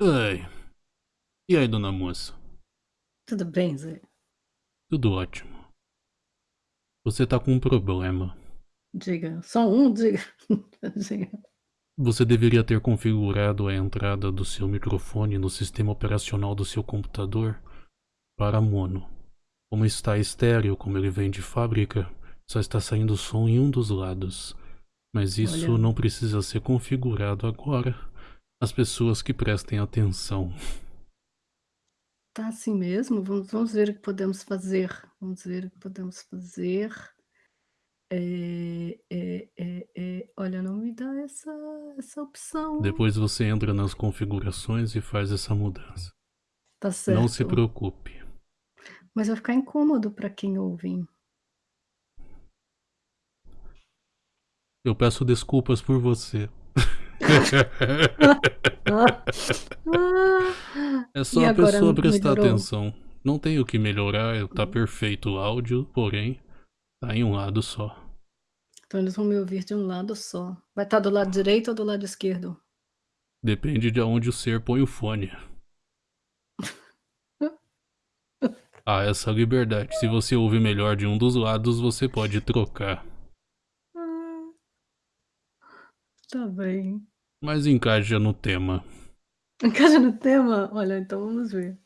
Ai. E aí, dona moça? Tudo bem, Zé? Tudo ótimo. Você tá com um problema. Diga. Só um? Diga. Diga. Você deveria ter configurado a entrada do seu microfone no sistema operacional do seu computador para mono. Como está estéreo, como ele vem de fábrica, só está saindo som em um dos lados. Mas isso Olha. não precisa ser configurado agora. As pessoas que prestem atenção. Tá assim mesmo? Vamos vamos ver o que podemos fazer. Vamos ver o que podemos fazer. Eh eh eh eh, olha, não me dá essa essa opção. Depois você entra nas configurações e faz essa mudança. Tá Não se certo. preocupe. Mas vai ficar incômodo para quem ouve. Eu peço desculpas por você. É E só a agora pessoa prestar melhorou? atenção. Não tem o que melhorar, tá perfeito o áudio, porém, tá em um lado só. Então eles vão me ouvir de um lado só. Vai estar do lado direito ou do lado esquerdo? Depende de aonde o ser põe o fone. Há essa liberdade. Se você ouve melhor de um dos lados, você pode trocar. Ah. Tá bem. Mas encaixa no tema. Encaixa no tema? Olha, então vamos ver.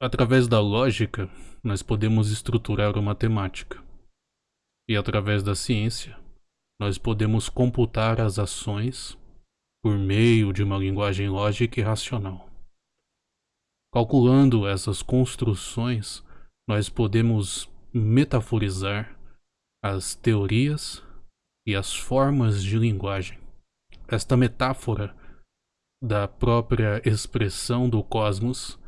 Através da lógica, nós podemos estruturar uma temática. E através da ciência, nós podemos computar as ações por meio de uma linguagem lógica e racional. Calculando essas construções, nós podemos metaforizar as teorias e as formas de linguagem. Esta metáfora da própria expressão do cosmos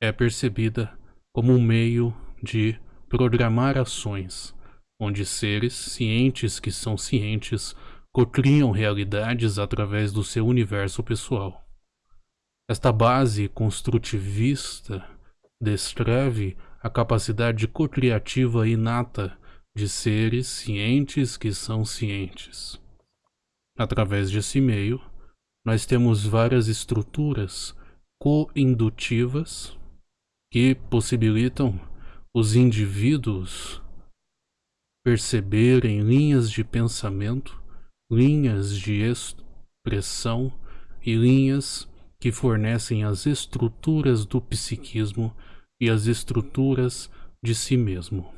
é percebida como um meio de programar ações, onde seres cientes que são cientes cocriam realidades através do seu universo pessoal. Esta base construtivista descreve a capacidade cocriativa inata de seres cientes que são cientes. Através desse meio, nós temos várias estruturas coindutivas que possibilitam os indivíduos perceberem linhas de pensamento, linhas de expressão e linhas que fornecem as estruturas do psiquismo e as estruturas de si mesmo.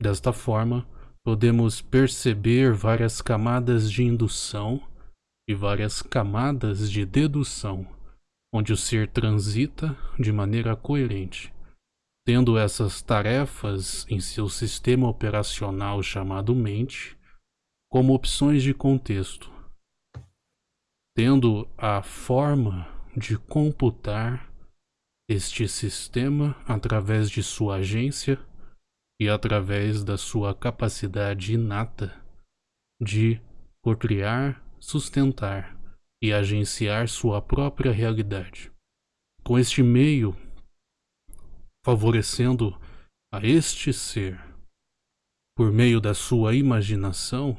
Desta forma, podemos perceber várias camadas de indução e várias camadas de dedução, onde o ser transita de maneira coerente, tendo essas tarefas em seu sistema operacional chamado mente como opções de contexto, tendo a forma de computar este sistema através de sua agência e através da sua capacidade inata de procriar, sustentar e agenciar sua própria realidade. Com este meio, favorecendo a este ser, por meio da sua imaginação,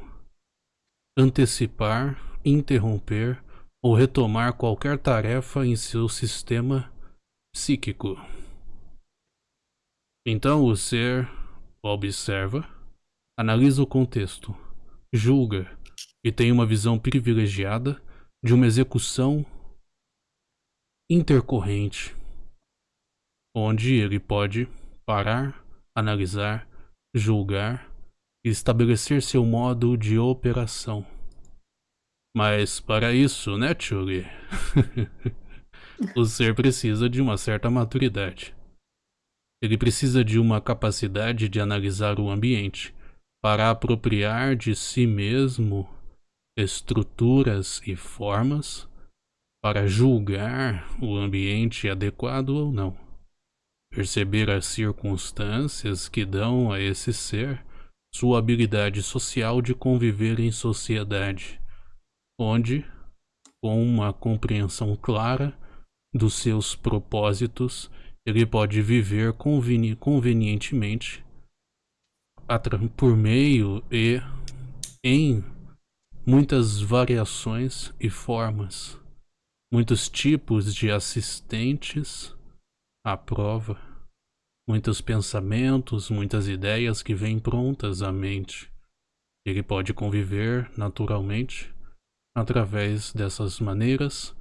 antecipar, interromper ou retomar qualquer tarefa em seu sistema psíquico. Então o ser observa, analisa o contexto, julga e tem uma visão privilegiada de uma execução intercorrente, onde ele pode parar, analisar, julgar e estabelecer seu modo de operação. Mas para isso, né, Chuli? o ser precisa de uma certa maturidade. Ele precisa de uma capacidade de analisar o ambiente para apropriar de si mesmo estruturas e formas para julgar o ambiente adequado ou não. Perceber as circunstâncias que dão a esse ser sua habilidade social de conviver em sociedade, onde, com uma compreensão clara dos seus propósitos, ele pode viver conveni convenientemente por meio e em muitas variações e formas, muitos tipos de assistentes à prova, muitos pensamentos, muitas ideias que vêm prontas à mente. Ele pode conviver naturalmente através dessas maneiras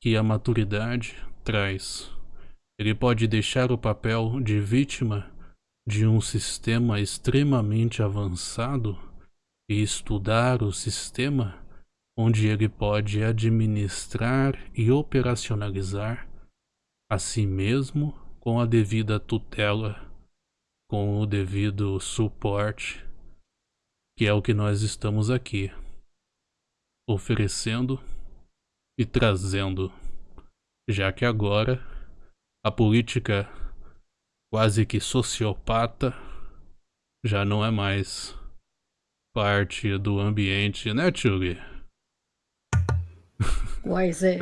que a maturidade traz. Ele pode deixar o papel de vítima de um sistema extremamente avançado e estudar o sistema onde ele pode administrar e operacionalizar a si mesmo com a devida tutela, com o devido suporte, que é o que nós estamos aqui oferecendo e trazendo, já que agora a política quase que sociopata já não é mais parte do ambiente, né, Tchuli? Pois é.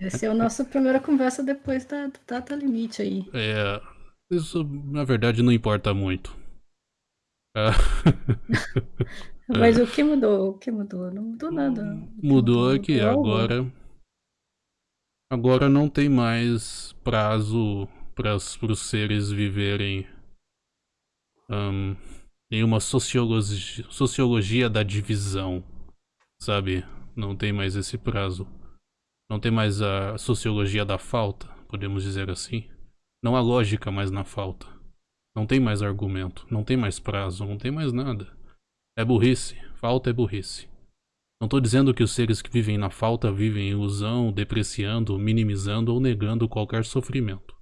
Essa é a nossa primeira conversa depois da data limite aí. É, isso na verdade não importa muito. É. Mas o que mudou? O que mudou? Não mudou nada. Mudou é que agora. Agora não tem mais prazo para os seres viverem um, em uma sociologia, sociologia da divisão, sabe? Não tem mais esse prazo. Não tem mais a sociologia da falta, podemos dizer assim. Não há lógica mais na falta. Não tem mais argumento, não tem mais prazo, não tem mais nada. É burrice. Falta é burrice. Não estou dizendo que os seres que vivem na falta vivem em ilusão, depreciando, minimizando ou negando qualquer sofrimento.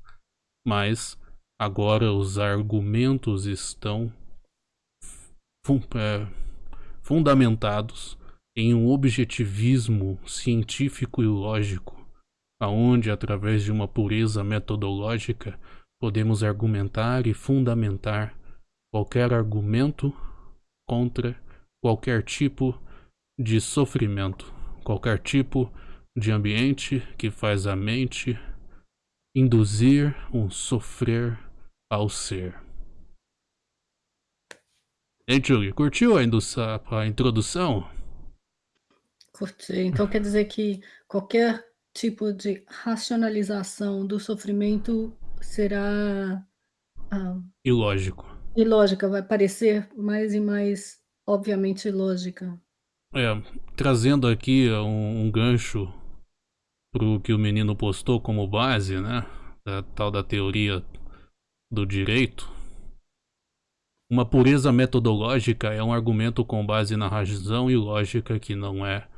Mas agora os argumentos estão fun é, fundamentados em um objetivismo científico e lógico, aonde através de uma pureza metodológica podemos argumentar e fundamentar qualquer argumento contra qualquer tipo de sofrimento, qualquer tipo de ambiente que faz a mente induzir um sofrer ao ser. Ei, Julie, curtiu a, a introdução? Curti. Então quer dizer que qualquer tipo de racionalização do sofrimento será ah, ilógico. Ilógica, vai parecer mais e mais obviamente ilógica. É, trazendo aqui um, um gancho pro que o menino postou como base, né? Da tal da teoria do direito. Uma pureza metodológica é um argumento com base na razão e lógica que não é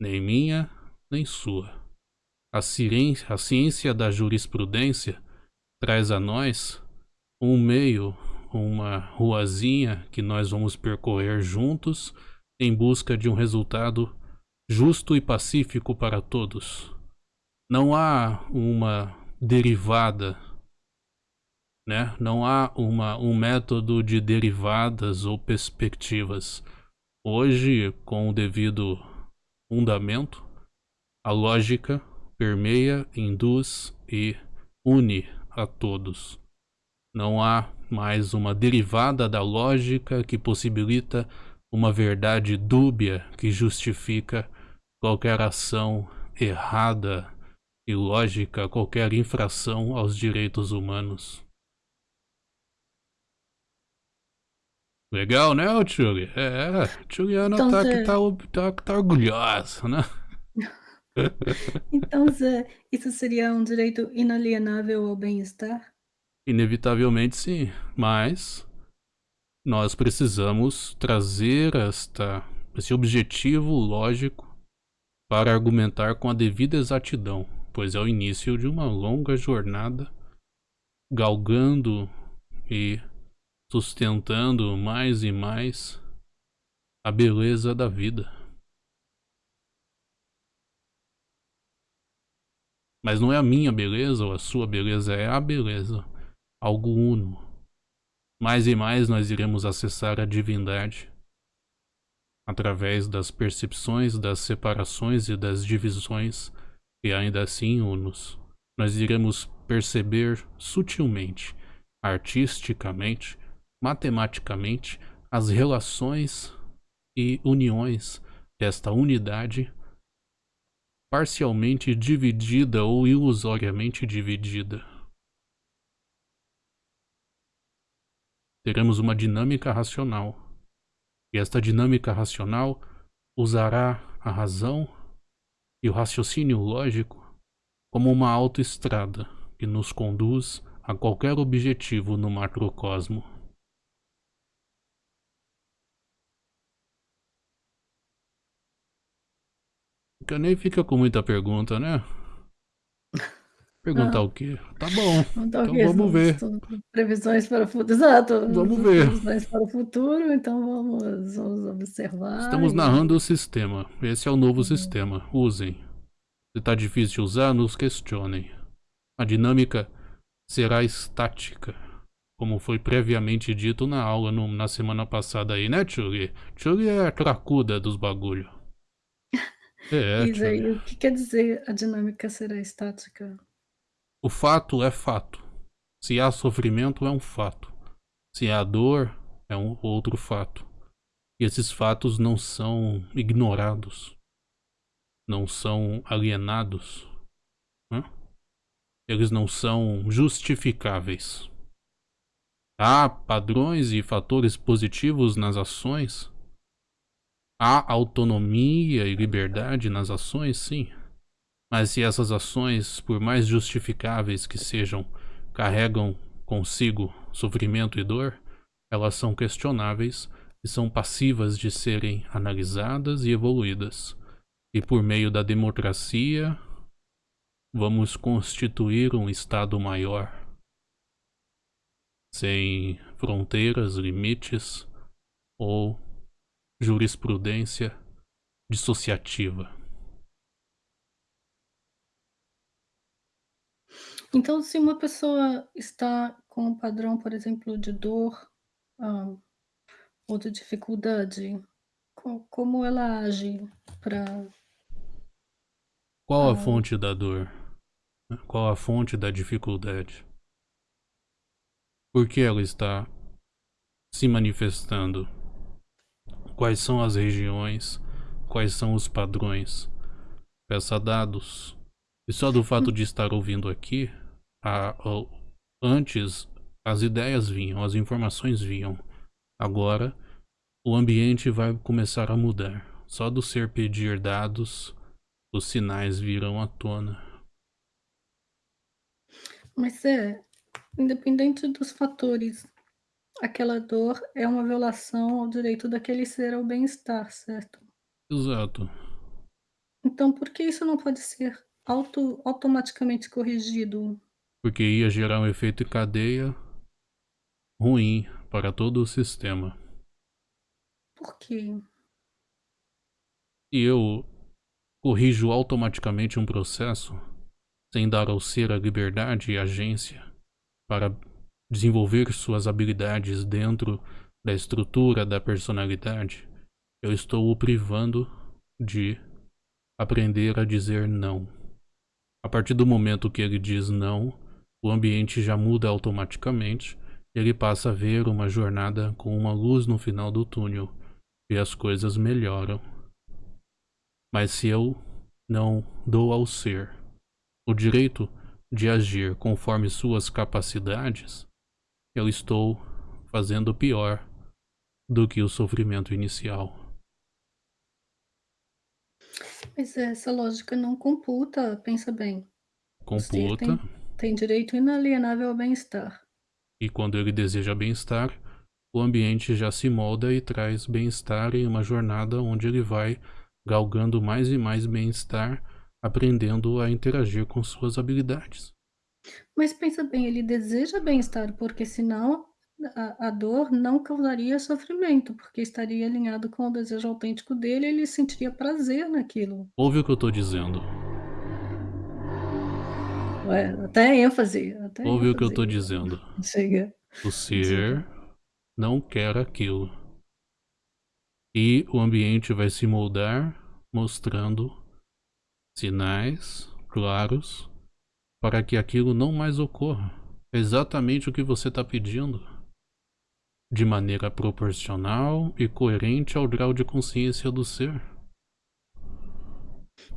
nem minha nem sua. A ciência, a ciência da jurisprudência traz a nós um meio uma ruazinha que nós vamos percorrer juntos em busca de um resultado justo e pacífico para todos. Não há uma derivada, né? Não há uma, um método de derivadas ou perspectivas. Hoje, com o devido fundamento, a lógica permeia, induz e une a todos. Não há mais uma derivada da lógica que possibilita uma verdade dúbia que justifica qualquer ação errada e lógica, qualquer infração aos direitos humanos. Legal, né, Tchuli? É, Juliana então, tá, Zé... tá, tá, tá orgulhosa, né? então, Zé, isso seria um direito inalienável ao bem-estar? Inevitavelmente sim, mas nós precisamos trazer esta, esse objetivo lógico para argumentar com a devida exatidão, pois é o início de uma longa jornada galgando e sustentando mais e mais a beleza da vida. Mas não é a minha beleza ou a sua beleza, é a beleza algo uno. Mais e mais nós iremos acessar a divindade através das percepções, das separações e das divisões, e ainda assim unos. Nós iremos perceber sutilmente, artisticamente, matematicamente, as relações e uniões desta unidade parcialmente dividida ou ilusoriamente dividida. Teremos uma dinâmica racional. E esta dinâmica racional usará a razão e o raciocínio lógico como uma autoestrada que nos conduz a qualquer objetivo no macrocosmo. Nem fica com muita pergunta, né? Perguntar ah. o quê? Tá bom. Então, então vamos ver. Previsões para o futuro. Exato. Vamos ver. Previsões para o futuro, então vamos, vamos observar. Estamos narrando o sistema. Esse é o novo uhum. sistema. Usem. Se está difícil de usar, nos questionem. A dinâmica será estática, como foi previamente dito na aula no, na semana passada aí, né, Tchuri? Tchuri é a cracuda dos bagulho. É, Diz aí, o que quer dizer a dinâmica será estática? O fato é fato. Se há sofrimento, é um fato. Se há dor, é um outro fato. E esses fatos não são ignorados não são alienados, eles não são justificáveis. Há padrões e fatores positivos nas ações? Há autonomia e liberdade nas ações, sim. Mas se essas ações, por mais justificáveis que sejam, carregam consigo sofrimento e dor, elas são questionáveis e são passivas de serem analisadas e evoluídas. E por meio da democracia, vamos constituir um Estado maior, sem fronteiras, limites ou jurisprudência dissociativa. Então, se uma pessoa está com um padrão, por exemplo, de dor ah, ou de dificuldade, como ela age para qual a fonte da dor? Qual a fonte da dificuldade? Por que ela está se manifestando? Quais são as regiões? Quais são os padrões? Peça dados. E só do fato de estar ouvindo aqui, a, a, antes as ideias vinham, as informações vinham. Agora o ambiente vai começar a mudar. Só do ser pedir dados os sinais virão à tona. Mas é, independente dos fatores, aquela dor é uma violação ao direito daquele ser ao bem-estar, certo? Exato. Então por que isso não pode ser auto, automaticamente corrigido? Porque ia gerar um efeito cadeia ruim para todo o sistema. Por quê? E eu corrijo automaticamente um processo sem dar ao ser a liberdade e agência para desenvolver suas habilidades dentro da estrutura da personalidade, eu estou o privando de aprender a dizer não. A partir do momento que ele diz não, o ambiente já muda automaticamente e ele passa a ver uma jornada com uma luz no final do túnel e as coisas melhoram. Mas se eu não dou ao ser o direito de agir conforme suas capacidades, eu estou fazendo pior do que o sofrimento inicial. Mas essa lógica não computa, pensa bem. Computa. Tem, direito inalienável ao bem-estar. E quando ele deseja bem-estar, o ambiente já se molda e traz bem-estar em uma jornada onde ele vai galgando mais e mais bem-estar, aprendendo a interagir com suas habilidades. Mas pensa bem, ele deseja bem-estar, porque senão a, a, dor não causaria sofrimento, porque estaria alinhado com o desejo autêntico dele e ele sentiria prazer naquilo. Ouve o que eu estou dizendo. Ué, até ênfase. Até Ouve ênfase. o que eu estou dizendo. Chega. O ser não quer aquilo. E o ambiente vai se moldar mostrando sinais claros para que aquilo não mais ocorra. É exatamente o que você está pedindo. De maneira proporcional e coerente ao grau de consciência do ser.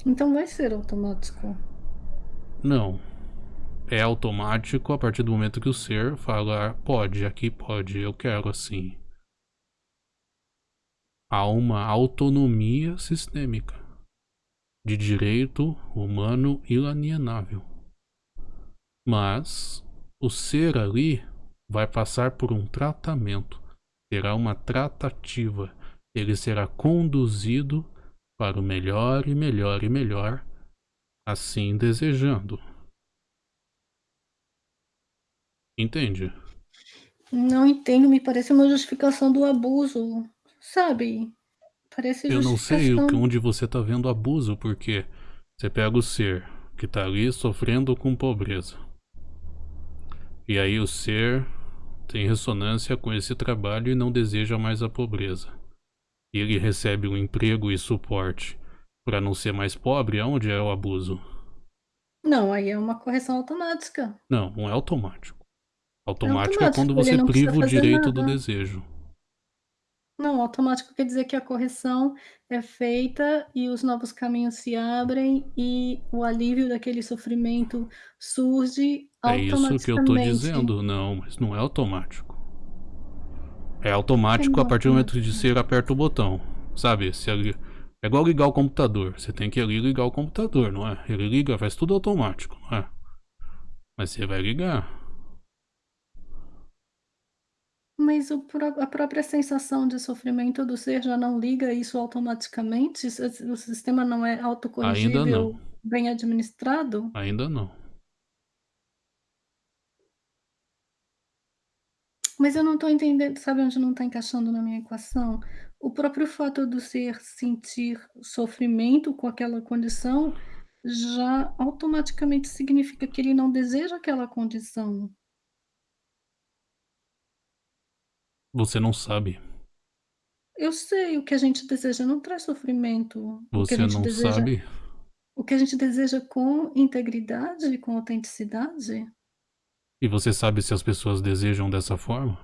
Então vai ser automático. Não. É automático a partir do momento que o ser fala, pode, aqui pode, eu quero assim. Há uma autonomia sistêmica de direito humano inalienável. Mas o ser ali vai passar por um tratamento, terá uma tratativa, ele será conduzido para o melhor e melhor e melhor, assim desejando. Entende? Não entendo, me parece uma justificação do abuso, sabe? Parece Eu não sei o que, onde você tá vendo abuso, porque você pega o ser que tá ali sofrendo com pobreza. E aí o ser tem ressonância com esse trabalho e não deseja mais a pobreza. E ele recebe um emprego e suporte para não ser mais pobre, aonde é o abuso? Não, aí é uma correção automática. Não, não é automático. É Automático é quando automático, você priva o direito do nada. desejo. Não, automático quer dizer que a correção é feita e os novos caminhos se abrem e o alívio daquele sofrimento surge É isso que eu tô automaticamente. dizendo. Não, mas não é automático. É automático a partir do momento de ser aperta o botão. Sabe? Se ali- É igual ligar o computador. Você tem que ali ligar o computador, não é? Ele liga, faz tudo automático, não é? Mas você vai ligar. Mas o pró a própria sensação de sofrimento do ser já não liga isso automaticamente? O sistema não é Ainda não. autocorrigível, bem administrado? Ainda não. Mas eu não estou entendendo, sabe onde não está encaixando na minha equação? O próprio fato do ser sentir sofrimento com aquela condição, já automaticamente significa que ele não deseja aquela condição. Você não sabe. Eu sei, o que a gente deseja não traz sofrimento. O que a Você gente não deseja sabe. o que a gente deseja com integridade e com autenticidade E você sabe se as pessoas desejam dessa forma?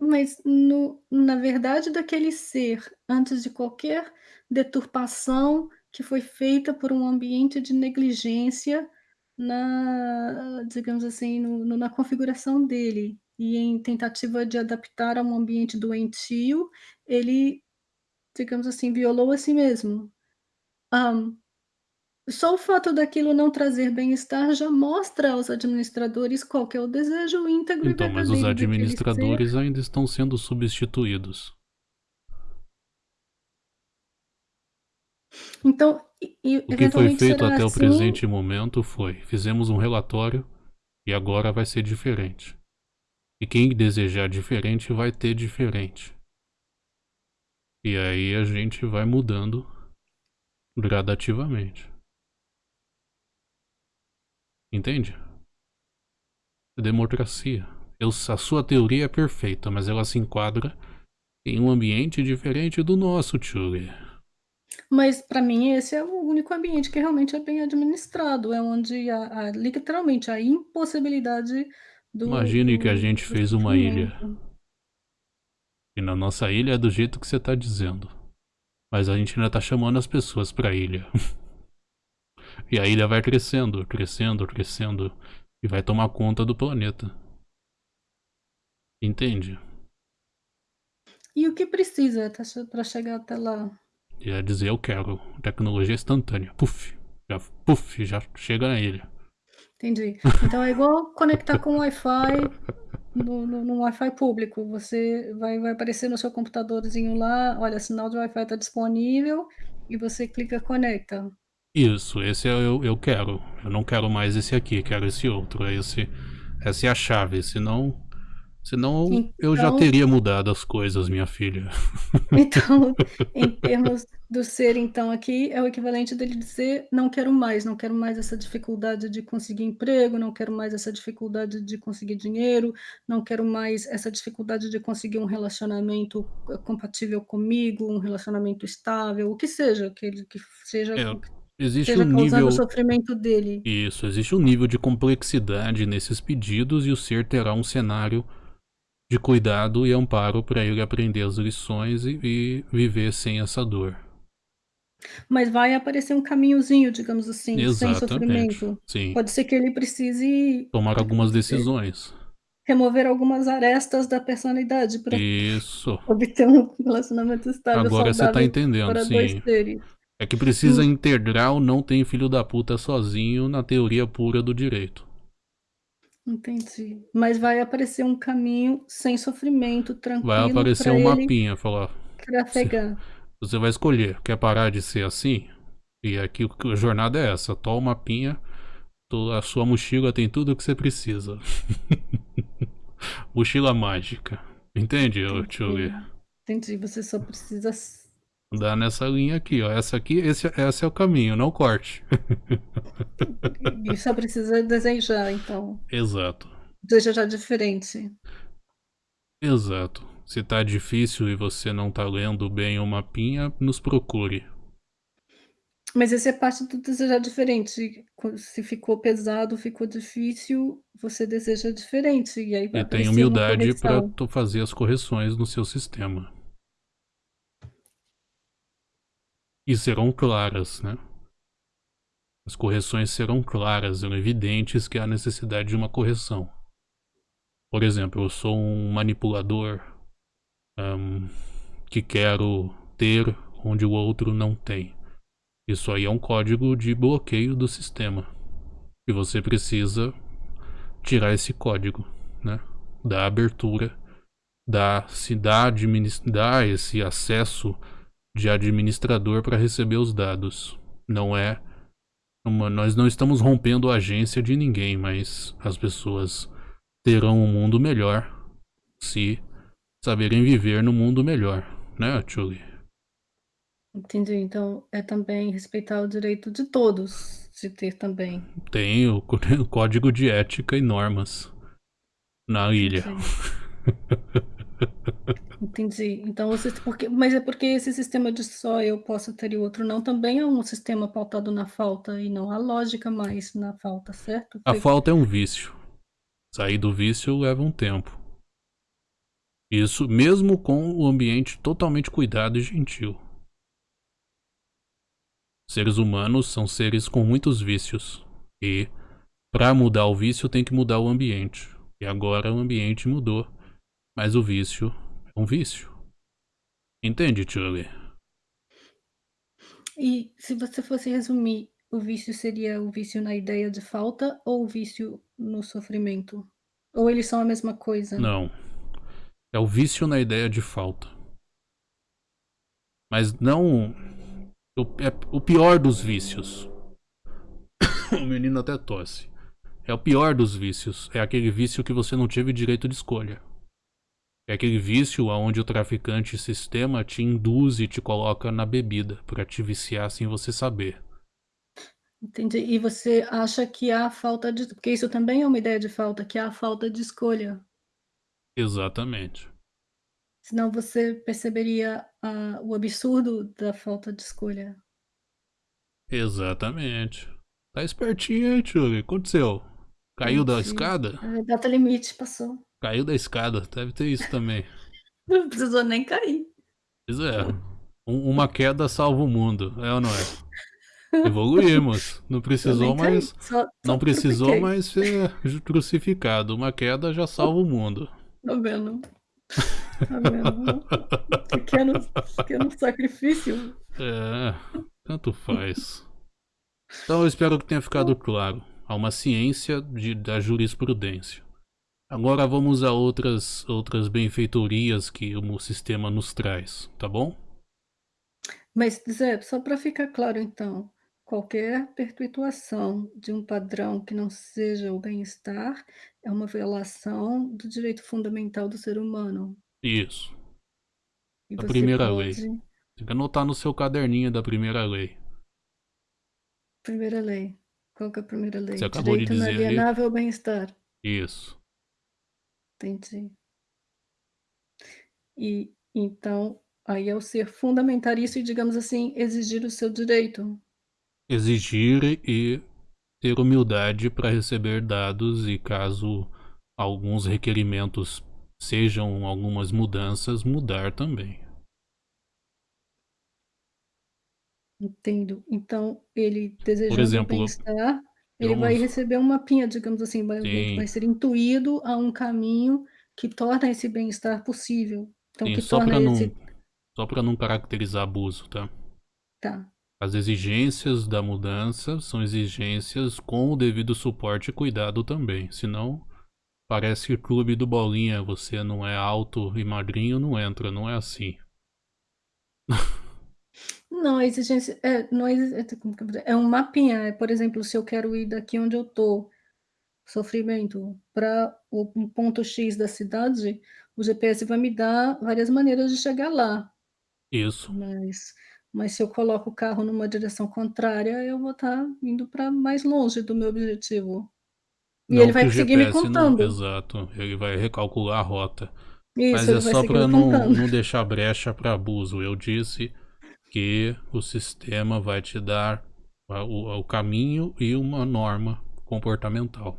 Mas no na verdade daquele ser, antes de qualquer deturpação que foi feita por um ambiente de negligência na digamos assim, no no na configuração dele, e em tentativa de adaptar a um ambiente doentio, ele, digamos assim, violou a si mesmo. Hã, só o fato daquilo não trazer bem-estar já mostra aos administradores qual que é o desejo íntegro e Então, mas os daquele ser administradores ainda estão sendo substituídos. Então, e O que foi feito até o assim presente momento foi: fizemos um relatório e agora vai ser diferente. E quem desejar diferente vai ter diferente. E aí a gente vai mudando gradativamente. Entende? É democracia. Eu, a sua teoria é perfeita, mas ela se enquadra em um ambiente diferente do nosso, Tchuli. Mas para mim esse é o único ambiente que realmente é bem administrado, é onde a a literalmente a impossibilidade do Imagine que a gente fez uma ilha. E na nossa ilha é do jeito que você tá dizendo. Mas a gente ainda tá chamando as pessoas pra ilha. e a ilha vai crescendo, crescendo, crescendo. E vai tomar conta do planeta. Entende? E o que precisa pra chegar até lá? E é dizer eu quero. Tecnologia instantânea. Puf. Já, puf, já chega na ilha. Entendi. Então é igual conectar com Wi-Fi no no no Wi-Fi público, você vai vai aparecer no seu computadorzinho lá, olha, sinal de Wi-Fi tá disponível, e você clica conecta. Isso, esse é eu, eu quero. Eu não quero mais esse aqui, quero esse outro. É esse, essa é a chave. Senão, senão eu já Então teria mudado as coisas, minha filha. Então, em termos do ser então aqui, é o equivalente dele dizer: "Não quero mais, não quero mais essa dificuldade de conseguir emprego, não quero mais essa dificuldade de conseguir dinheiro, não quero mais essa dificuldade de conseguir um relacionamento co compatível comigo, um relacionamento estável", o que seja, que ele que seja É, existe um causando o nível. sofrimento dele. Isso, existe um nível de complexidade nesses pedidos e o ser terá um cenário de cuidado e amparo para ele aprender as lições e, e viver sem essa dor. Mas vai aparecer um caminhozinho, digamos assim, sem Exatamente, sofrimento. sim. Pode ser que ele precise, Tomar algumas decisões. remover algumas arestas da personalidade pra Isso. obter um relacionamento estável, Agora você tá saudável entendendo, para 2 sim. É que precisa integral não tem filho da puta sozinho na teoria pura do direito. Entendi. Mas vai aparecer um caminho sem sofrimento, Vai tranquilo aparecer pra um mapinha, falar, você trafegar. você vai escolher, quer parar de ser assim? E aqui a jornada é essa, toma o mapinha, a sua mochila tem tudo o que você precisa. mochila mágica. Entende, Lee? Entendi, você só precisa Dá nessa linha aqui, ó. Essa aqui, esse, esse é o caminho, não corte. e só precisa desejar, então. Exato. Desejar diferente. Exato. Se tá difícil e você não tá lendo bem o mapinha, nos procure. Mas esse é parte do desejar diferente. Se ficou pesado, ficou difícil, você deseja diferente, e aí vai E tem humildade tu fazer as correções no seu sistema. E serão claras, né? As correções serão claras, serão evidentes que há necessidade de uma correção. Por exemplo, eu sou um manipulador ahn, que quero ter onde o outro não tem. Isso aí é um código de bloqueio do sistema. E você precisa tirar esse código, né? Da abertura, da se dá, dá esse acesso de administrador para receber os dados. Não é uma, nós não estamos rompendo a agência de ninguém, mas as pessoas terão um mundo melhor se saberem viver no mundo melhor, né, Julie? Entendi, então é também respeitar o direito de todos de ter também. Tem o, o código de ética e normas na ilha. Entendi. Então você porque mas é porque esse sistema de só eu posso ter e o outro não, também é um sistema pautado na falta e não há lógica mais na falta, certo? A Foi falta é um vício. Sair do vício leva um tempo. Isso mesmo com o ambiente totalmente cuidado e gentil. Seres humanos são seres com muitos vícios. E para mudar o vício tem que mudar o ambiente. E agora o ambiente mudou. Mas o vício um vício. Entende, Charlie? E se você fosse resumir, o vício seria o vício na ideia de falta ou o vício no sofrimento? Ou eles são a mesma coisa? Não. É o vício na ideia de falta. Mas não. O, é o pior dos vícios. o menino até tosse. É o pior dos vícios. É aquele vício que você não teve direito de escolha. É aquele vício onde o traficante sistema te induz e te coloca na bebida para te viciar sem você saber. Entendi. E você acha que há falta de porque isso também é uma ideia de falta, que há falta de escolha. Exatamente. Senão você perceberia a o absurdo da falta de escolha. Exatamente. Tá espertinho, hein, que aconteceu? Caiu da Entendi. escada? A data limite passou. Caiu da escada, deve ter isso também. Não precisou nem cair. Pois é. Um- uma queda salva o mundo, é ou não é? Evoluímos. Não precisou mais. só- só Não precisou mais ser crucificado. Uma queda já salva o mundo. Tá vendo? Tá vendo? Pequeno, pequeno sacrifício. É, tanto faz. Então eu espero que tenha ficado claro. Há uma ciência de- da jurisprudência. Agora vamos a outras, outras benfeitorias que o sistema nos traz, tá bom? Mas, Zé, só para ficar claro então, qualquer perpetuação de um padrão que não seja o bem-estar é uma violação do direito fundamental do ser humano. Isso. E A primeira lei. pode Tem que anotar no seu caderninho da primeira lei. primeira lei. Qual que é a primeira lei? Você acabou de direito dizer aí. inalienável ao bem-estar. Isso. Entendi. E então, aí é o ser fundamentar isso e, digamos assim, exigir o seu direito. Exigir e ter humildade para receber dados e caso alguns requerimentos sejam algumas mudanças, mudar também. Entendo. Então, ele Por desejando exemplo, bem-estar, ele vai vamos receber um mapinha, digamos assim, vai vai Sim. ser intuído a um caminho que torna esse bem-estar possível. Então, Sim, que só torna pra não esse só pra não caracterizar abuso, tá? Tá. As exigências da mudança são exigências com o devido suporte e cuidado também, senão parece clube do bolinha, você não é alto e magrinho, não entra, não é assim. Não, a exigência é não é exi é um mapinha, é, por exemplo, se eu quero ir daqui onde eu tô, sofrimento, pra o um ponto X da cidade, o GPS vai me dar várias maneiras de chegar lá. Isso. Mas mas se eu coloco o carro numa direção contrária, eu vou estar indo pra mais longe do meu objetivo. E Não ele vai seguir me GPS não contando. exato, ele vai recalcular a rota. Isso, Mas é só me não contando. não deixar brecha pra abuso, eu disse que o sistema vai te dar o o caminho e uma norma comportamental.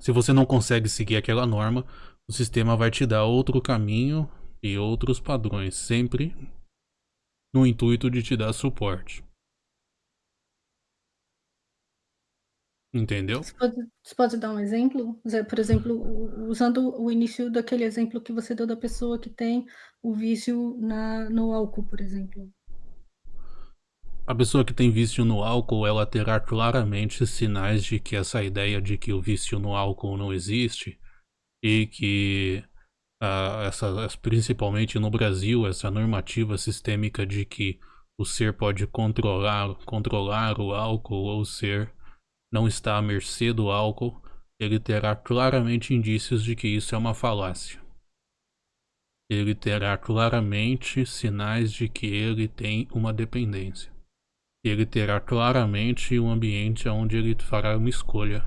Se você não consegue seguir aquela norma, o sistema vai te dar outro caminho e outros padrões, sempre no intuito de te dar suporte. Entendeu? Você pode você pode dar um exemplo? Usa por exemplo, u usando o início daquele exemplo que você deu da pessoa que tem o vício na no álcool, por exemplo. A pessoa que tem vício no álcool, ela terá claramente sinais de que essa ideia de que o vício no álcool não existe, e que, ah, essa principalmente no Brasil, essa normativa sistêmica de que o ser pode controlar controlar o álcool ou o ser não está à mercê do álcool, ele terá claramente indícios de que isso é uma falácia. Ele terá claramente sinais de que ele tem uma dependência. Ele terá claramente um ambiente aonde ele fará uma escolha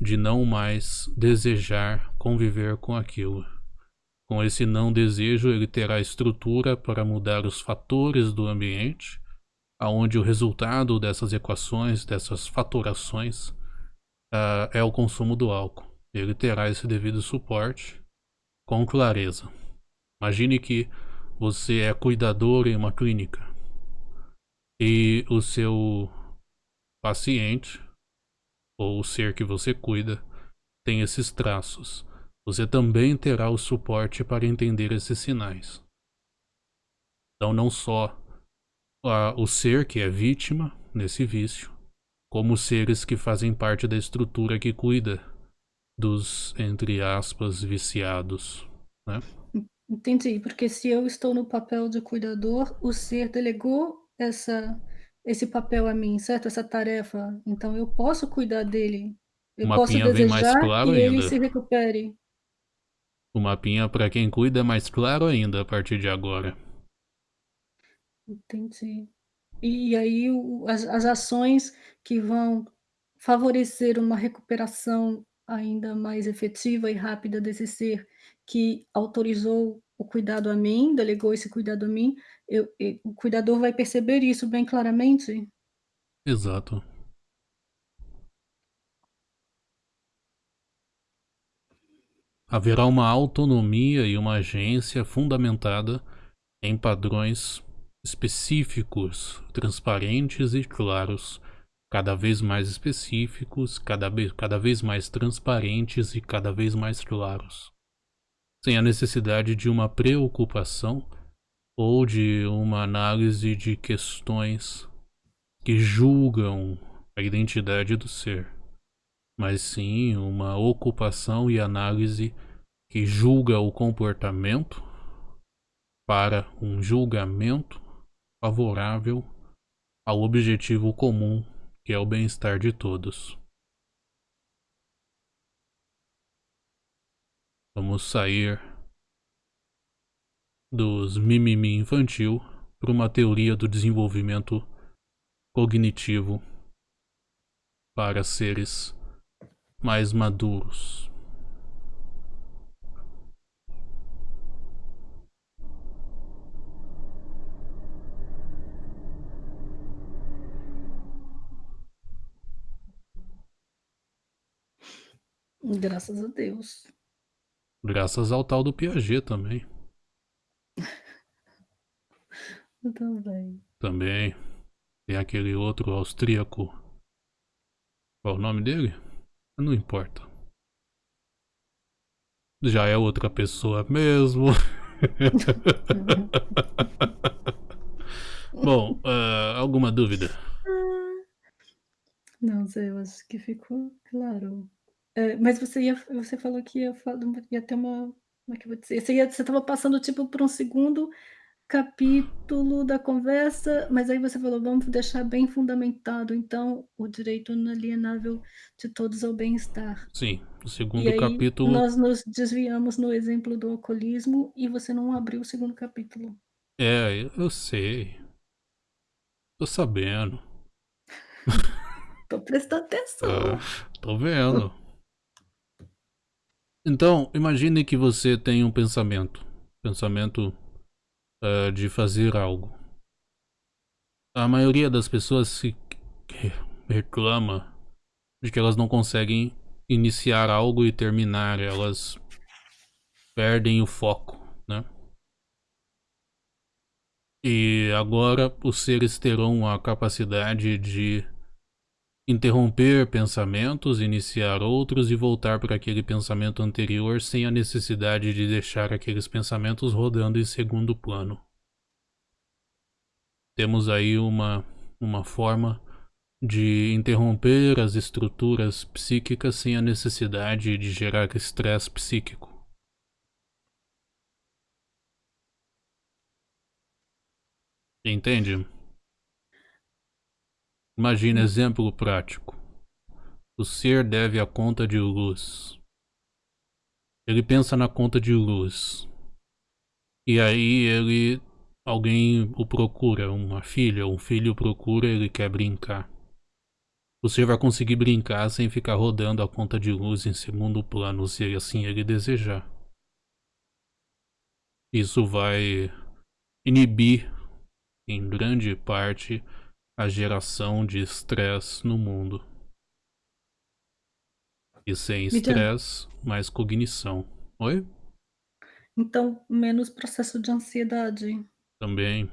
de não mais desejar conviver com aquilo. Com esse não desejo, ele terá estrutura para mudar os fatores do ambiente, aonde o resultado dessas equações, dessas fatorações, ah, é o consumo do álcool. Ele terá esse devido suporte com clareza. Imagine que você é cuidador em uma clínica e o seu paciente, ou o ser que você cuida, tem esses traços. Você também terá o suporte para entender esses sinais. Então não só, o ser que é vítima nesse vício, como seres que fazem parte da estrutura que cuida dos, entre aspas, "viciados", né. En entendi, porque se eu estou no papel de cuidador, o ser delegou essa esse papel a mim, certo? Essa tarefa, então eu posso cuidar dele, O eu posso mapinha mais desejar que claro ele ainda. se recupere. O mapinha pra quem cuida é mais claro ainda a partir de agora. Entendi. E aí o as as ações que vão favorecer uma recuperação ainda mais efetiva e rápida desse ser que autorizou o cuidado a mim, delegou esse cuidado a mim, eu o cuidador vai perceber isso bem claramente? Exato. Haverá uma autonomia e uma agência fundamentada em padrões específicos, transparentes e claros, cada vez mais específicos, cada ve cada vez mais transparentes e cada vez mais claros. Sem a necessidade de uma preocupação ou de uma análise de questões que julgam a identidade do ser, mas sim uma ocupação e análise que julga o comportamento para um julgamento favorável ao objetivo comum, que é o bem-estar de todos. Vamos sair dos mimimi infantil pra uma teoria do desenvolvimento cognitivo para seres mais maduros. Graças a Deus. Graças ao tal do Piaget também. Também. Também. Tem aquele outro austríaco. Qual é o nome dele? Não importa. Já é outra pessoa mesmo. Bom, uh, alguma dúvida? Não, Zé, eu acho que ficou claro. É, mas você ia você falou que ia ia ter uma como é que eu vou dizer? Você estava passando, tipo, por um segundo capítulo da conversa, mas aí você falou: "Vamos deixar bem fundamentado, então, o direito inalienável de todos ao bem-estar". Sim, o E segundo aí capítulo nós nos desviamos no exemplo do alcoolismo e você não abriu o segundo capítulo. É, eu eu sei. Tô sabendo. Tô prestando atenção. Ah, tô vendo. Então, imagine que você tem um pensamento. Pensamento, eh, de fazer algo. A maioria das pessoas se re reclama de que elas não conseguem iniciar algo e terminar, elas perdem o foco, né. E agora os seres terão a capacidade de interromper pensamentos, iniciar outros e voltar para aquele pensamento anterior sem a necessidade de deixar aqueles pensamentos rodando em segundo plano. Temos aí uma uma forma de interromper as estruturas psíquicas sem a necessidade de gerar estresse psíquico. Entende? Imagina, exemplo prático. O ser deve a conta de luz. Ele pensa na conta de luz. E aí ele alguém o procura, uma filha, um filho o procura, ele quer brincar. Ser vai conseguir brincar sem ficar rodando a conta de luz em segundo plano, se assim ele desejar. Isso vai inibir, em grande parte, a geração de estresse no mundo. E sem estresse, mais cognição. Oi? Então, menos processo de ansiedade. Também.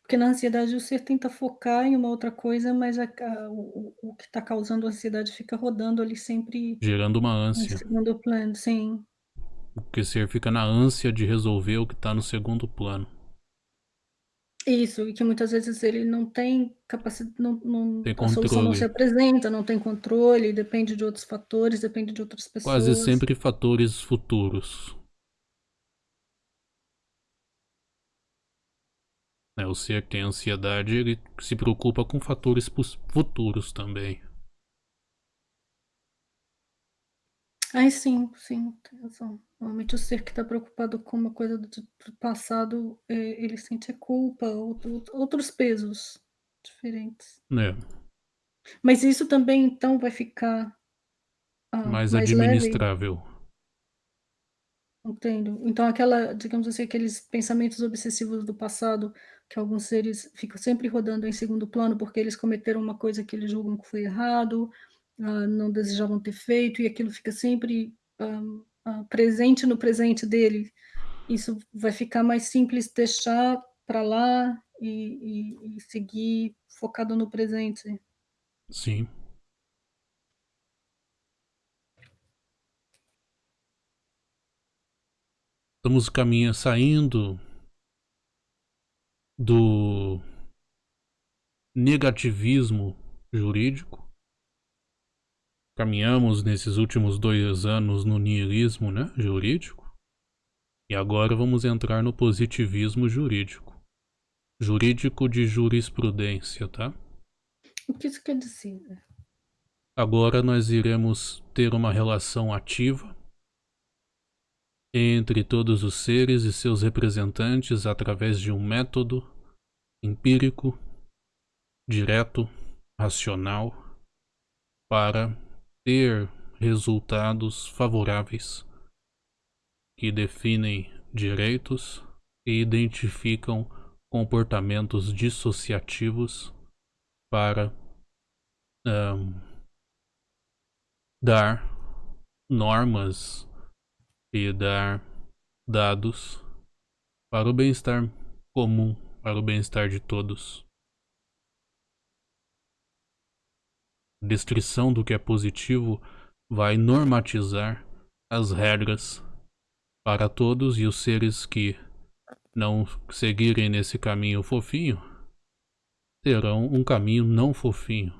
Porque na ansiedade o ser tenta focar em uma outra coisa, mas a ca o o o que tá causando ansiedade fica rodando ali sempre Gerando uma em ânsia. segundo plano, sim. Porque o ser fica na ânsia de resolver o que tá no segundo plano. Isso, e que muitas vezes ele não tem capaci não não Tem a solução não se apresenta, não tem controle, depende de outros fatores, depende de outras Quase pessoas. sempre fatores futuros. É, o ser que tem ansiedade, ele se preocupa com fatores futuros também. Ai sim, sim, tem razão. Normalmente o ser que tá preocupado com uma coisa do do passado, eh, ele sente a culpa, outro outros pesos diferentes. É. Mas isso também então vai ficar, hã, Mais mais leve? administrável. Entendo. Então aquela digamos assim, aqueles pensamentos obsessivos do passado, que alguns seres ficam sempre rodando em segundo plano, porque eles cometeram uma coisa que eles julgam que foi errado, hã, não desejavam ter feito e aquilo fica sempre, hã hã, presente no presente dele. Isso vai ficar mais simples deixar pra lá e e e seguir focado no presente. Sim. Estamos caminha saindo do negativismo jurídico. Caminhamos nesses últimos 2 anos no niilismo, né, jurídico. E agora vamos entrar no positivismo jurídico. Jurídico de jurisprudência, tá? O que isso quer dizer? Agora nós iremos ter uma relação ativa entre todos os seres e seus representantes através de um método empírico, direto, racional, para ter resultados favoráveis que definem direitos e identificam comportamentos dissociativos para, hã dar normas e dar dados para o bem-estar comum para o bem-estar de todos. Descrição do que é positivo vai normatizar as regras para todos e os seres que não seguirem nesse caminho fofinho terão um caminho não fofinho.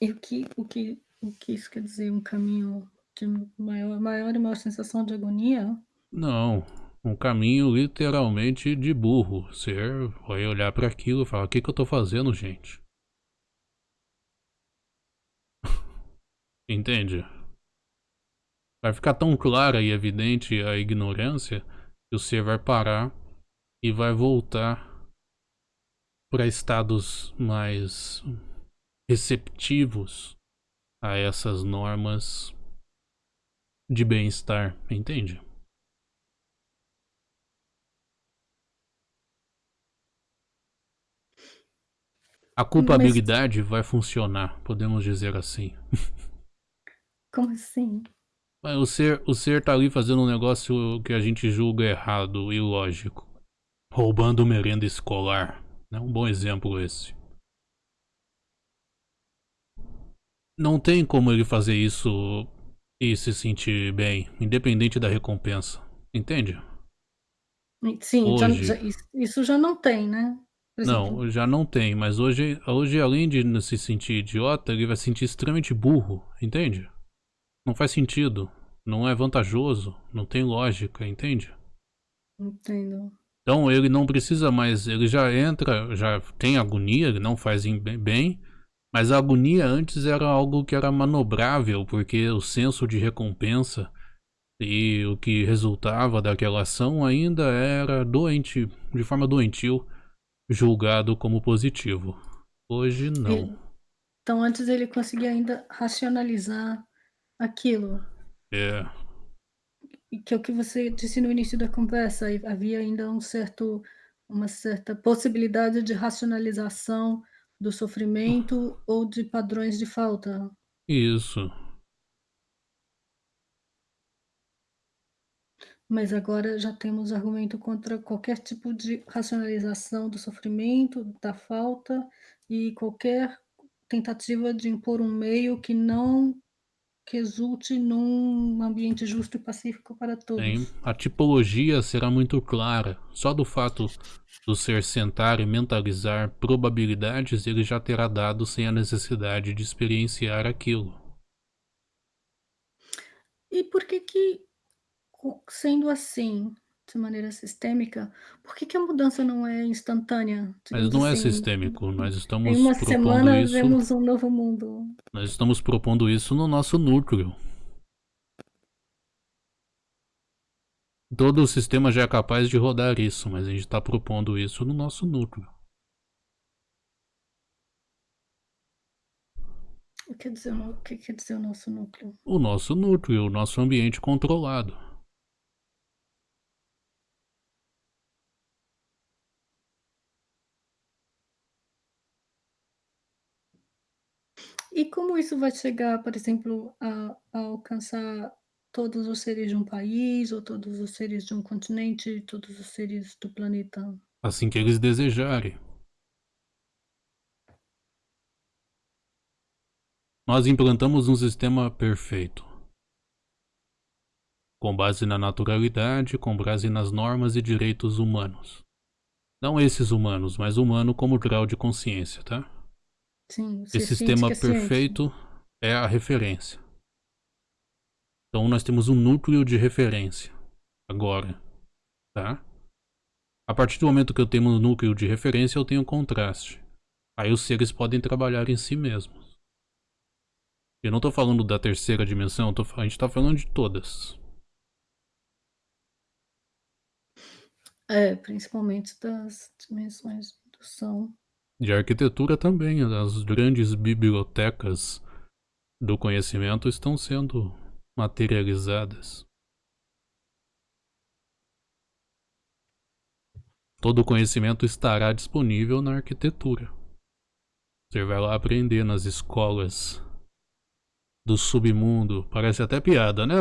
E o que, o que, o que isso quer dizer? Um caminho de maior, maior e maior sensação de agonia? Não, um caminho literalmente de burro. Você vai olhar para aquilo e falar: o que, que eu tô fazendo, gente? Entende? Vai ficar tão clara e evidente a ignorância que o ser vai parar e vai voltar para estados mais receptivos a essas normas de bem-estar, entende? A culpabilidade Mas... vai funcionar, podemos dizer assim. Como assim? O ser, o ser tá ali fazendo um negócio que a gente julga errado e ilógico. Roubando merenda escolar. É um bom exemplo esse. Não tem como ele fazer isso e se sentir bem, independente da recompensa. Entende? Sim, hoje... já, isso já não tem, né? Não, já não tem, mas hoje, hoje além de se sentir idiota, ele vai se sentir extremamente burro, entende? Não faz sentido, não é vantajoso, não tem lógica, entende? Entendo. Então ele não precisa mais, ele já entra, já tem agonia, ele não faz bem, mas a agonia antes era algo que era manobrável, porque o senso de recompensa e o que resultava daquela ação ainda era doente, de forma doentil, julgado como positivo. Hoje não. Então antes ele conseguia ainda racionalizar aquilo. É que é o que você disse no início da conversa, havia ainda um certo, uma certa possibilidade de racionalização do sofrimento ou de padrões de falta. Isso. Mas agora já temos argumento contra qualquer tipo de racionalização do sofrimento, da falta e qualquer tentativa de impor um meio que não que exulte num ambiente justo e pacífico para todos. Sim, a tipologia será muito clara. Só do fato do ser sentar e mentalizar probabilidades, ele já terá dado sem a necessidade de experienciar aquilo. E por que que, sendo assim, de maneira sistêmica, por que, que a mudança não é instantânea? Mas não é assim, é sistêmico, nós estamos em uma propondo semana isso. vemos um novo mundo. Nós estamos propondo isso no nosso núcleo. Todo o sistema já é capaz de rodar isso, mas a gente está propondo isso no nosso núcleo. O que, quer dizer, o que quer dizer o nosso núcleo? O nosso núcleo, o nosso ambiente controlado. E como isso vai chegar, por exemplo, a a alcançar todos os seres de um país, ou todos os seres de um continente, todos os seres do planeta? Assim que eles desejarem. Nós implantamos um sistema perfeito. Com base na naturalidade, com base nas normas e direitos humanos. Não esses humanos, mas humano como grau de consciência, tá? Sim, Esse sistema é perfeito é a referência. Então nós temos um núcleo de referência. Agora, tá? A partir do momento que eu tenho um núcleo de referência, eu tenho um contraste. Aí os seres podem trabalhar em si mesmos. Eu não estou falando da terceira dimensão, tô, a gente está falando de todas. É, principalmente das dimensões do som. De arquitetura também, as grandes bibliotecas do conhecimento estão sendo materializadas. Todo o conhecimento estará disponível na arquitetura. Você vai lá aprender nas escolas do submundo. Parece até piada, né?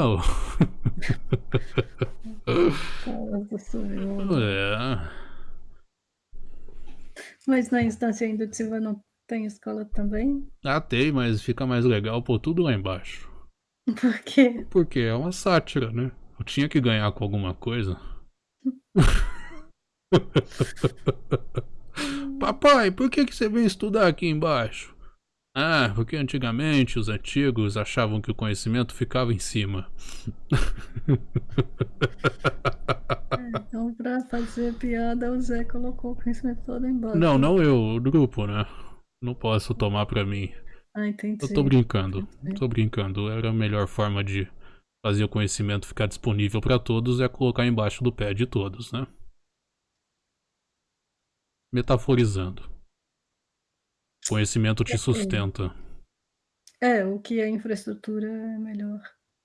é. Mas na instância indutiva não tem escola também? Ah, tem, mas fica mais legal pôr tudo lá embaixo. Por quê? Porque é uma sátira, né? Eu tinha que ganhar com alguma coisa. Papai, por que, que você vem estudar aqui embaixo? Ah, porque antigamente os antigos achavam que o conhecimento ficava em cima. Então, pra fazer piada, o Zé colocou o conhecimento todo embaixo. Não, não eu, o grupo, né? Não posso tomar pra mim. Ah, entendi. Eu tô brincando, Entendi. tô brincando. Era a melhor forma de fazer o conhecimento ficar disponível pra todos é colocar embaixo do pé de todos, né? Metaforizando. Conhecimento te sustenta. É, o que é infraestrutura é melhor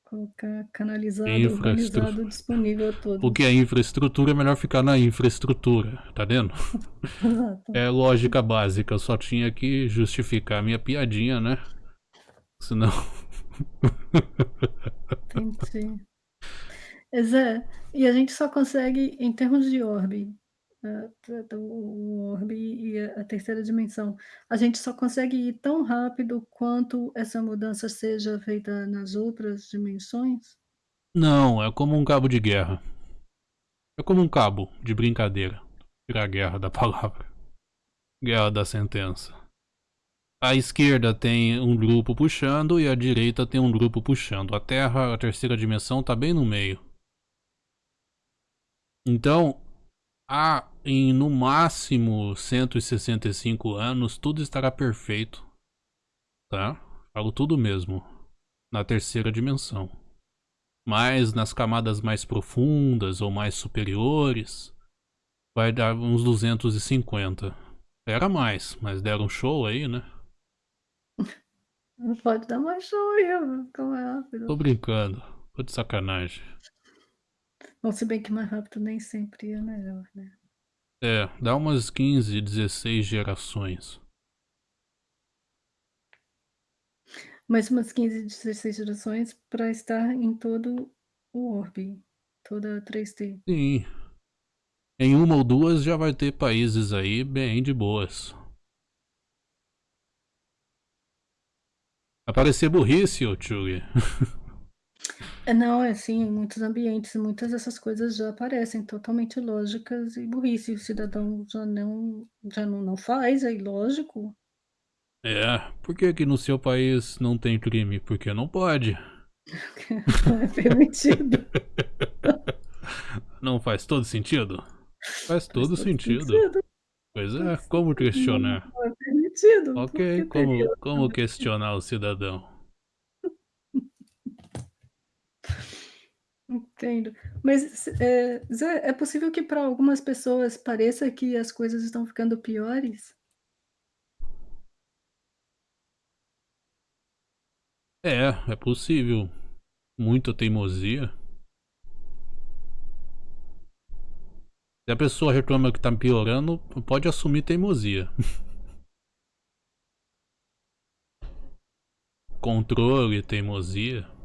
colocar canalizado, organizado, disponível a todos. O que é infraestrutura é melhor ficar na infraestrutura, tá vendo? Exato. É lógica básica, eu só tinha que justificar a minha piadinha, né? Senão. Entendi. Zé, e a gente só consegue, em termos de orbe, tá- tá, o orbe e a a terceira dimensão, a gente só consegue ir tão rápido quanto essa mudança seja feita nas outras dimensões? Não, é como um cabo de guerra. É como um cabo de brincadeira. Tirar a guerra da palavra. Guerra da sentença. A esquerda tem um grupo puxando e a direita tem um grupo puxando. A Terra, a terceira dimensão, tá bem no meio. Então, há em no máximo 165 anos tudo estará perfeito. Tá? Falo tudo mesmo. Na terceira dimensão. Mas nas camadas mais profundas ou mais superiores, vai dar uns 250. Era mais, mas deram show aí, né? Não pode dar mais show aí, mais rápido. Tô brincando. Tô de sacanagem. Bom, se bem que mais rápido nem sempre é melhor, né? É, dá umas 15, 16 gerações. Mais umas 15, 16 gerações para estar em todo o orbe, toda a 3D. Sim. Em uma ou duas já vai ter países aí bem de boas. Vai parecer burrice, ô Tchug. É, não, é assim, em muitos ambientes, muitas dessas coisas já parecem totalmente lógicas e burrice. O cidadão já não, já não, não faz, é ilógico. É, por que que no seu país não tem crime? Porque não pode. Não é permitido. Não faz todo sentido? Faz todo sentido. sentido. Pois é, como questionar? Não é permitido. Ok, como, como questionar o cidadão? Entendo. Mas é, Zé, é possível que para algumas pessoas pareça que as coisas estão ficando piores? É, é possível. Muita teimosia. Se a pessoa reclama que tá piorando, pode assumir teimosia. Controle, teimosia.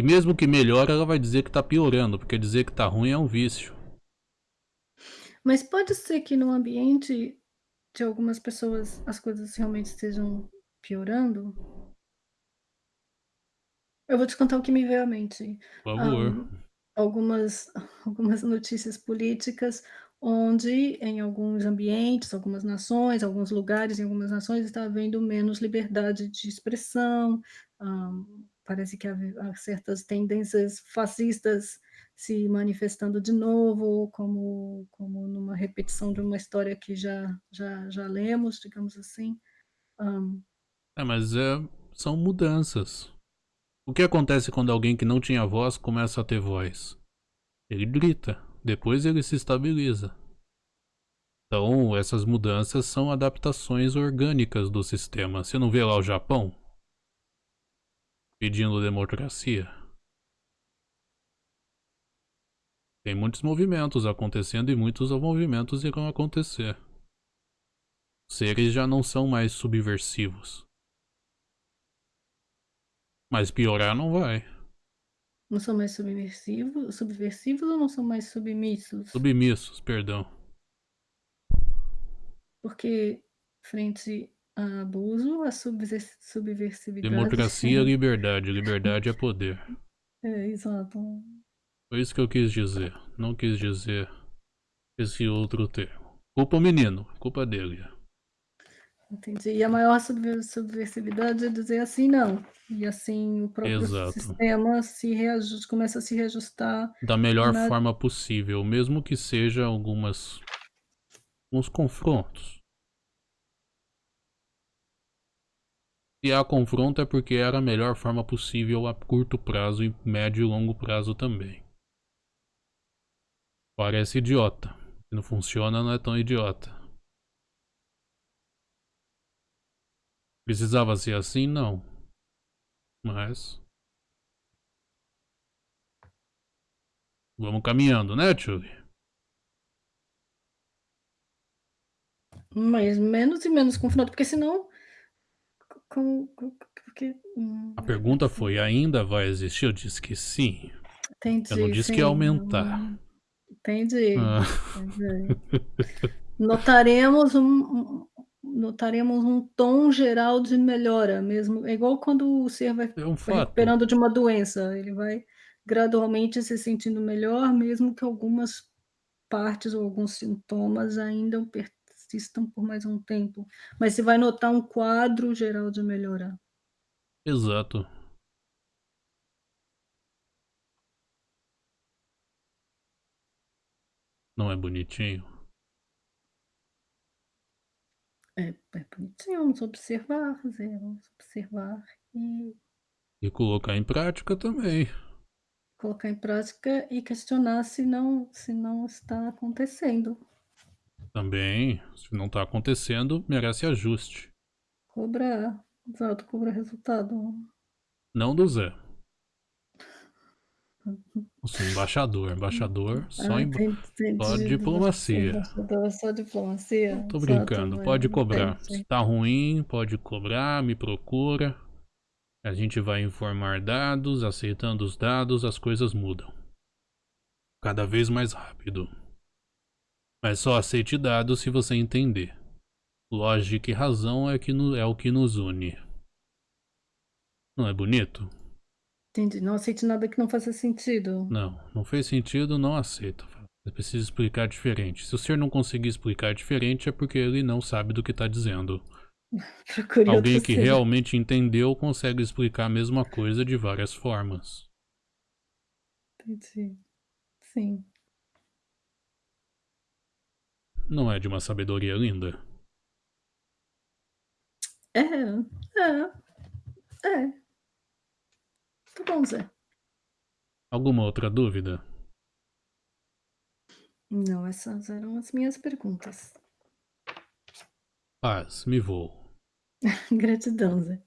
E mesmo que melhore, ela vai dizer que tá piorando, porque dizer que tá ruim é um vício. Mas pode ser que no ambiente de algumas pessoas as coisas realmente estejam piorando? Eu vou te contar o que me veio à mente. Por favor. Ahn, algumas algumas notícias políticas onde em alguns ambientes, algumas nações, alguns lugares em algumas nações está havendo menos liberdade de expressão, hã, parece que há certas tendências fascistas se manifestando de novo, como como numa repetição de uma história que já já já lemos, digamos assim. Hã, É, mas é, são mudanças. O que acontece quando alguém que não tinha voz começa a ter voz? Ele grita, depois ele se estabiliza. Então, essas mudanças são adaptações orgânicas do sistema. Você não vê lá o Japão pedindo democracia? Tem muitos movimentos acontecendo e muitos movimentos irão acontecer. Os seres já não são mais subversivos. Mas piorar não vai. Não são mais subversivos subversivos ou não são mais submissos? Submissos, perdão. Porque frente abuso, a subver subversividade Democracia é liberdade, liberdade é poder. É, exato. Foi isso que eu quis dizer. Não quis dizer esse outro termo. Culpa o menino, culpa dele. Entendi. E a maior subver subversividade é dizer assim não. E assim o próprio Exato. sistema se reajusta começa a se reajustar Da melhor na forma possível, mesmo que seja algumas uns confrontos. Se há confronto é porque era a melhor forma possível a curto prazo e médio e longo prazo também. Parece idiota. Se não funciona, não é tão idiota. Precisava ser assim? Não. Mas. Vamos caminhando, né, Tchuli? Mas menos e menos confronto, porque senão. Com, com, porque, hum, A pergunta foi: ainda vai existir? Eu disse que sim. Entendi, Eu não disse sim. que ia aumentar. Entendi. Ah. entendi. Notaremos um, notaremos um tom geral de melhora mesmo. É igual quando o ser vai, É um recuperando de uma doença. Ele vai gradualmente se sentindo melhor, mesmo que algumas partes ou alguns sintomas ainda persistam por mais um tempo. Mas você vai notar um quadro geral de melhora. Exato. Não é bonitinho? É, é bonitinho, vamos observar, Zé, vamos observar e E colocar em prática também. colocar em prática e questionar se não, se não está acontecendo. Também, se não tá acontecendo, merece ajuste. Cobrar, exato, cobrar resultado. Não do Zé. Sou embaixador. Embaixador só, Ah, em... só diplomacia. Embaixador, Só diplomacia. Tô brincando, mas pode cobrar. entendi. Se tá ruim, pode cobrar, me procura. A gente vai informar dados, aceitando os dados, as coisas mudam. Cada vez mais rápido. Mas só aceite dados se você entender. Lógica e razão é, que no- é o que nos une. Não é bonito? Entendi. Não aceite nada que não faça sentido. Não, não fez sentido, não aceita. Você precisa explicar diferente. Se o ser não conseguir explicar diferente, é porque ele não sabe do que tá dizendo. Alguém que ser. realmente entendeu consegue explicar a mesma coisa de várias formas. Entendi. Sim. Não é de uma sabedoria linda? É, é, é. Tá bom, Zé. Alguma outra dúvida? Não, essas eram as minhas perguntas. Paz, me vou. Gratidão, Zé.